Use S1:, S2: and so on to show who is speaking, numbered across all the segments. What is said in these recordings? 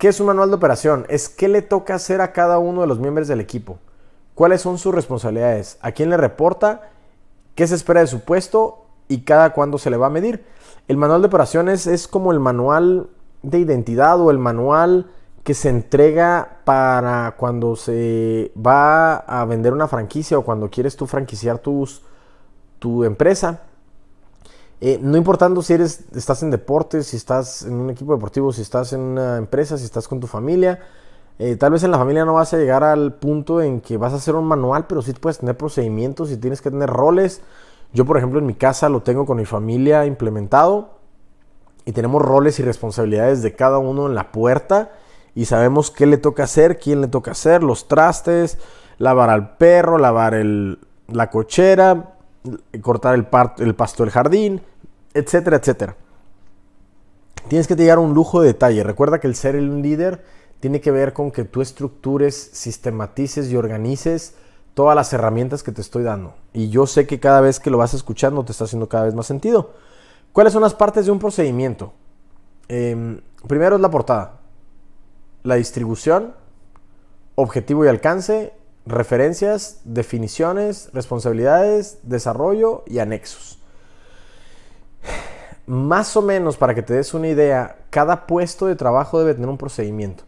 S1: ¿Qué es un manual de operación? Es qué le toca hacer a cada uno de los miembros del equipo. ¿Cuáles son sus responsabilidades? ¿A quién le reporta? ¿Qué se espera de su puesto? ¿Y cada cuándo se le va a medir? El manual de operaciones es como el manual de identidad o el manual que se entrega para cuando se va a vender una franquicia o cuando quieres tú franquiciar tus, tu empresa. Eh, no importando si eres, estás en deportes, si estás en un equipo deportivo, si estás en una empresa, si estás con tu familia. Eh, tal vez en la familia no vas a llegar al punto en que vas a hacer un manual, pero sí puedes tener procedimientos y tienes que tener roles. Yo, por ejemplo, en mi casa lo tengo con mi familia implementado y tenemos roles y responsabilidades de cada uno en la puerta y sabemos qué le toca hacer, quién le toca hacer, los trastes, lavar al perro, lavar la cochera, cortar el, el pasto del jardín, etcétera, etcétera. Tienes que llegar a un lujo de detalle. Recuerda que el ser un líder tiene que ver con que tú estructures, sistematices y organices todas las herramientas que te estoy dando. Y yo sé que cada vez que lo vas escuchando te está haciendo cada vez más sentido. ¿Cuáles son las partes de un procedimiento? Em, primero es la portada, la distribución, objetivo y alcance, referencias, definiciones, responsabilidades, desarrollo y anexos. Más o menos, para que te des una idea, cada puesto de trabajo debe tener un procedimiento.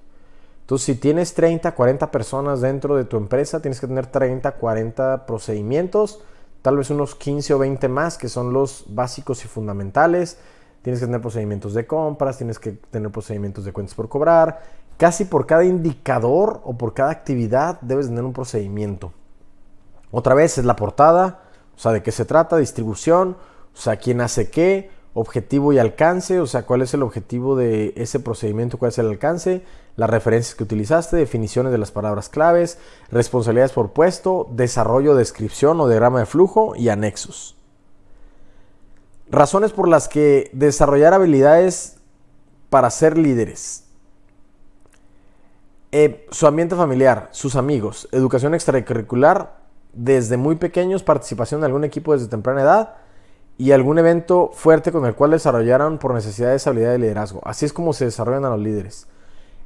S1: Entonces, si tienes 30, 40 personas dentro de tu empresa, tienes que tener 30, 40 procedimientos, tal vez unos 15 o 20 más, que son los básicos y fundamentales. Tienes que tener procedimientos de compras, tienes que tener procedimientos de cuentas por cobrar. Casi por cada indicador o por cada actividad debes tener un procedimiento. Otra vez es la portada, o sea, de qué se trata, distribución, o sea, quién hace qué, objetivo y alcance, o sea, cuál es el objetivo de ese procedimiento, cuál es el alcance, las referencias que utilizaste, definiciones de las palabras claves, responsabilidades por puesto, desarrollo, descripción o diagrama de flujo y anexos. Razones por las que desarrollar habilidades para ser líderes. Eh, su ambiente familiar, sus amigos, educación extracurricular, desde muy pequeños, participación en algún equipo desde temprana edad, y algún evento fuerte con el cual desarrollaron por necesidades habilidad de liderazgo. Así es como se desarrollan a los líderes.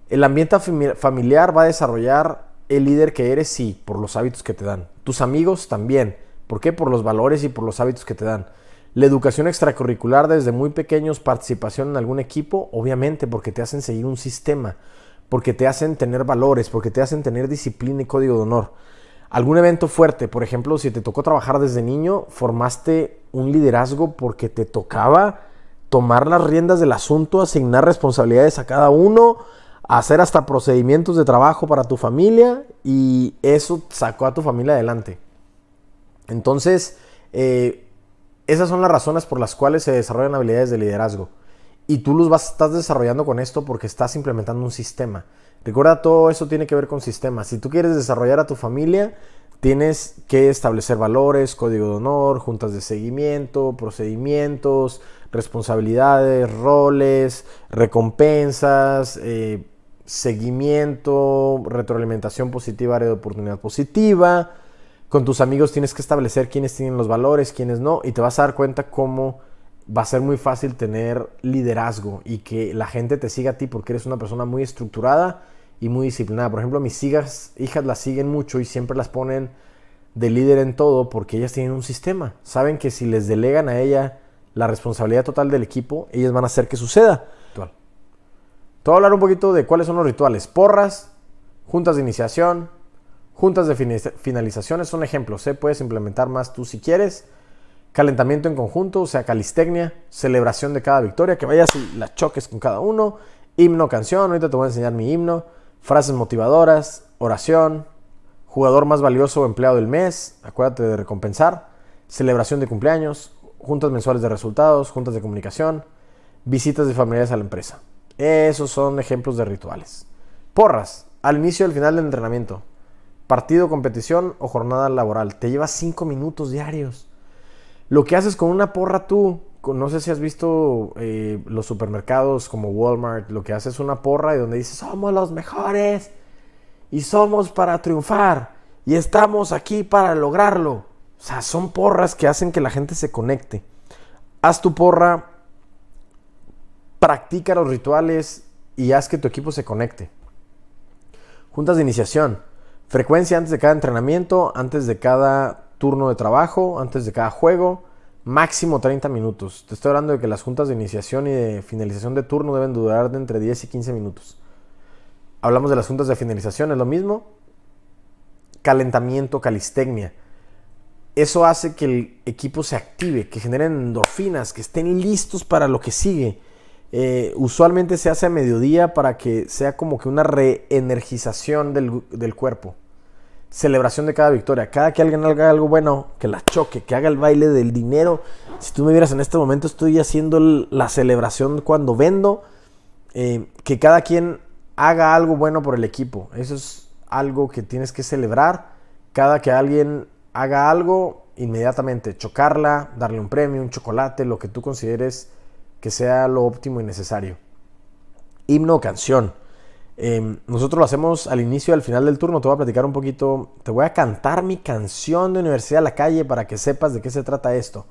S1: El ambiente familiar va a desarrollar el líder que eres, sí, por los hábitos que te dan. Tus amigos también. ¿Por qué? Por los valores y por los hábitos que te dan. La educación extracurricular desde muy pequeños, participación en algún equipo, obviamente porque te hacen seguir un sistema, porque te hacen tener valores, porque te hacen tener disciplina y código de honor algún evento fuerte, por ejemplo, si te tocó trabajar desde niño, formaste un liderazgo porque te tocaba tomar las riendas del asunto, asignar responsabilidades a cada uno, hacer hasta procedimientos de trabajo para tu familia y eso sacó a tu familia adelante. Entonces, eh, esas son las razones por las cuales se desarrollan habilidades de liderazgo. Y tú los vas, estás desarrollando con esto porque estás implementando un sistema. Recuerda, todo eso tiene que ver con sistemas. Si tú quieres desarrollar a tu familia, tienes que establecer valores, código de honor, juntas de seguimiento, procedimientos, responsabilidades, roles, recompensas, eh, seguimiento, retroalimentación positiva, área de oportunidad positiva. Con tus amigos tienes que establecer quiénes tienen los valores, quiénes no, y te vas a dar cuenta cómo va a ser muy fácil tener liderazgo y que la gente te siga a ti porque eres una persona muy estructurada y muy disciplinada. Por ejemplo, mis hijas, hijas las siguen mucho y siempre las ponen de líder en todo porque ellas tienen un sistema. Saben que si les delegan a ella la responsabilidad total del equipo, ellas van a hacer que suceda. Te voy a hablar un poquito de cuáles son los rituales. Porras, juntas de iniciación, juntas de finalizaciones son ejemplos. ¿eh? Puedes implementar más tú si quieres. Calentamiento en conjunto, o sea, calistecnia, celebración de cada victoria, que vayas y choques con cada uno. Himno, canción, ahorita te voy a enseñar mi himno frases motivadoras, oración, jugador más valioso o empleado del mes, acuérdate de recompensar, celebración de cumpleaños, juntas mensuales de resultados, juntas de comunicación, visitas de familiares a la empresa. Esos son ejemplos de rituales. Porras, al inicio y al final del entrenamiento. Partido, competición o jornada laboral. Te lleva cinco minutos diarios. Lo que haces con una porra tú no sé si has visto eh, los supermercados como Walmart, lo que hace es una porra y donde dice somos los mejores y somos para triunfar y estamos aquí para lograrlo. O sea, son porras que hacen que la gente se conecte. Haz tu porra, practica los rituales y haz que tu equipo se conecte. Juntas de iniciación. Frecuencia antes de cada entrenamiento, antes de cada turno de trabajo, antes de cada juego. Máximo 30 minutos. Te estoy hablando de que las juntas de iniciación y de finalización de turno deben durar de entre 10 y 15 minutos. Hablamos de las juntas de finalización, es lo mismo. Calentamiento, calistecnia. Eso hace que el equipo se active, que generen endorfinas, que estén listos para lo que sigue. Eh, usualmente se hace a mediodía para que sea como que una reenergización del, del cuerpo. Celebración de cada victoria. Cada que alguien haga algo bueno, que la choque, que haga el baile del dinero. Si tú me vieras en este momento, estoy haciendo la celebración cuando vendo. Eh, que cada quien haga algo bueno por el equipo. Eso es algo que tienes que celebrar. Cada que alguien haga algo, inmediatamente chocarla, darle un premio, un chocolate, lo que tú consideres que sea lo óptimo y necesario. Himno canción. Em, nosotros lo hacemos al inicio y al final del turno. Te voy a platicar un poquito. Te voy a cantar mi canción de Universidad a la Calle para que sepas de qué se trata esto.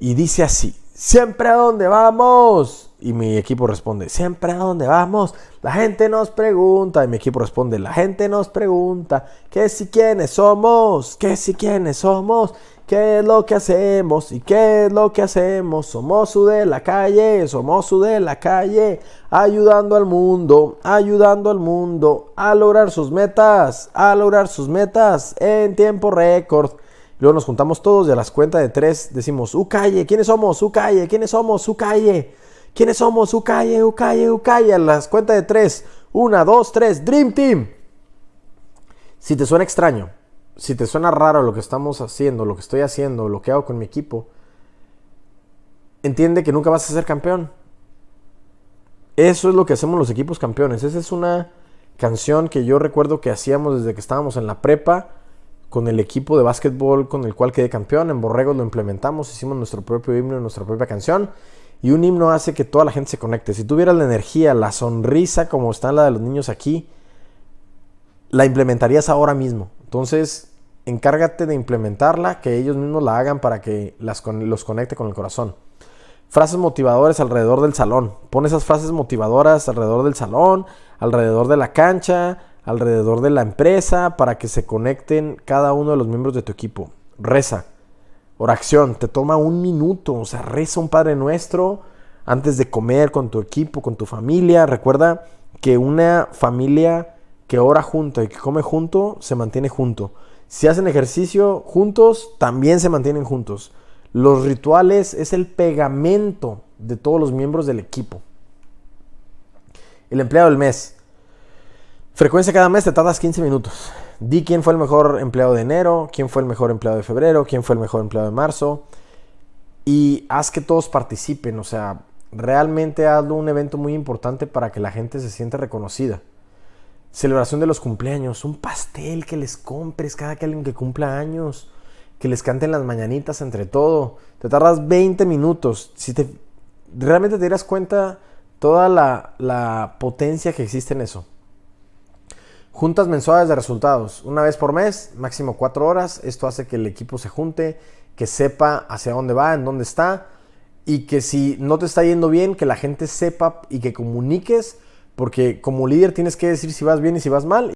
S1: Y dice así: Siempre a donde vamos. Y mi equipo responde: Siempre a donde vamos. La gente nos pregunta. Y mi equipo responde: La gente nos pregunta. ¿Qué si quiénes somos? ¿Qué si quiénes somos? ¿Qué es lo que hacemos? ¿Y qué es lo que hacemos? Somos su de la calle, somos su de la calle, ayudando al mundo, ayudando al mundo a lograr sus metas, a lograr sus metas en tiempo récord. Luego nos juntamos todos y a las cuentas de tres decimos, su calle, ¿quiénes somos? Su calle, ¿quiénes somos? Su calle, ¿quiénes somos? Su calle, su calle, su calle. A las cuentas de tres, una, dos, tres, Dream Team. Si te suena extraño, si te suena raro lo que estamos haciendo, lo que estoy haciendo, lo que hago con mi equipo, entiende que nunca vas a ser campeón. Eso es lo que hacemos los equipos campeones. Esa es una canción que yo recuerdo que hacíamos desde que estábamos en la prepa con el equipo de básquetbol con el cual quedé campeón. En Borrego lo implementamos, hicimos nuestro propio himno, nuestra propia canción. Y un himno hace que toda la gente se conecte. Si tuvieras la energía, la sonrisa como está la de los niños aquí, la implementarías ahora mismo. Entonces, encárgate de implementarla, que ellos mismos la hagan para que las, los conecte con el corazón. Frases motivadoras alrededor del salón. Pon esas frases motivadoras alrededor del salón, alrededor de la cancha, alrededor de la empresa, para que se conecten cada uno de los miembros de tu equipo. Reza. Oración. Te toma un minuto. O sea, reza un Padre Nuestro antes de comer con tu equipo, con tu familia. Recuerda que una familia que ora junto y que come junto, se mantiene junto. Si hacen ejercicio juntos, también se mantienen juntos. Los rituales es el pegamento de todos los miembros del equipo. El empleado del mes. Frecuencia cada mes te tardas 15 minutos. Di quién fue el mejor empleado de enero, quién fue el mejor empleado de febrero, quién fue el mejor empleado de marzo. Y haz que todos participen. O sea, realmente hazlo un evento muy importante para que la gente se sienta reconocida. Celebración de los cumpleaños, un pastel que les compres cada que alguien que cumpla años, que les canten las mañanitas entre todo. Te tardas 20 minutos. Si te realmente te dieras cuenta toda la, la potencia que existe en eso. Juntas mensuales de resultados, una vez por mes, máximo cuatro horas. Esto hace que el equipo se junte, que sepa hacia dónde va, en dónde está y que si no te está yendo bien, que la gente sepa y que comuniques porque como líder tienes que decir si vas bien y si vas mal.